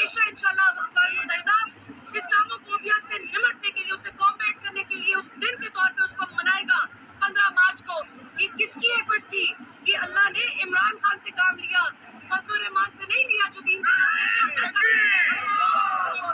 ہمیشہ انشاءاللہ اقوام متحدہ اسلامو فوبیا سے نمٹنے کے لیے، اسے کامبیٹ کرنے کے لیے، اس دن کے طور پہ اس کو منائے گا، پندرہ مارچ کو۔ یہ کس کی ایفٹ تھی؟ کہ اللہ نے عمران خان سے کام لیا، فضل الرحمان سے نہیں لیا، جو دین کے نام پر سیاست کر رہے ہیں